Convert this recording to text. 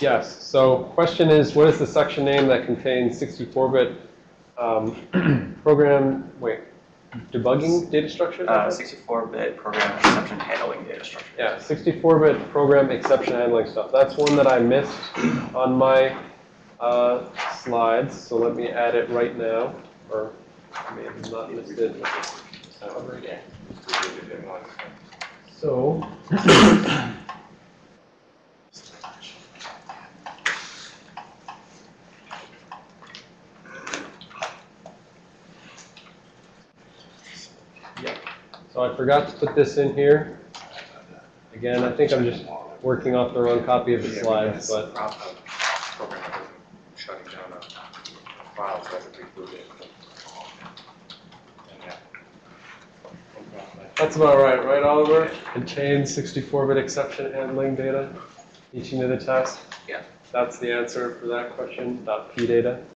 Yes, so question is, what is the section name that contains 64-bit um, program, wait, debugging data structure? Uh, 64-bit program exception handling data structure. Yeah, 64-bit program exception handling stuff. That's one that I missed on my uh, slides, so let me add it right now, or I may have not missed it. So, so I forgot to put this in here. Again, I think I'm just working off the wrong copy of the slides, but uh, that isn't shutting down uh, a file, so that's included. And yeah. about right, right, Oliver? Contains 64-bit exception handling data, each unit of test? Yeah. That's the answer for that question, dot P data.